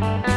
Bye.